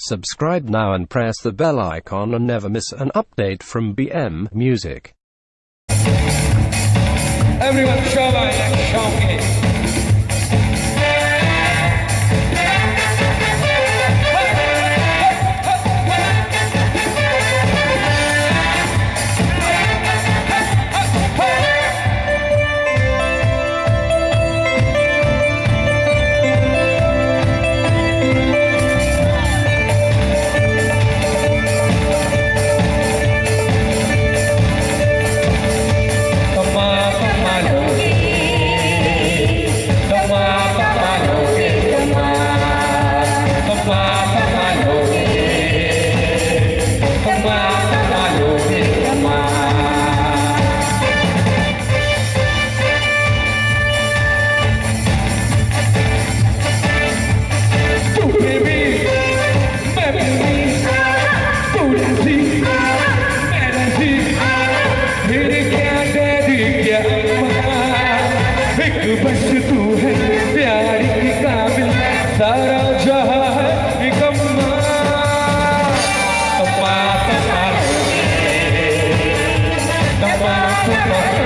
Subscribe now and press the bell icon and never miss an update from BM Music. Everyone show my next Yeah.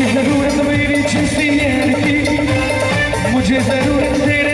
मुझे ज़रूरत मेरी जिसकी मुझे ज़रूरत तेरे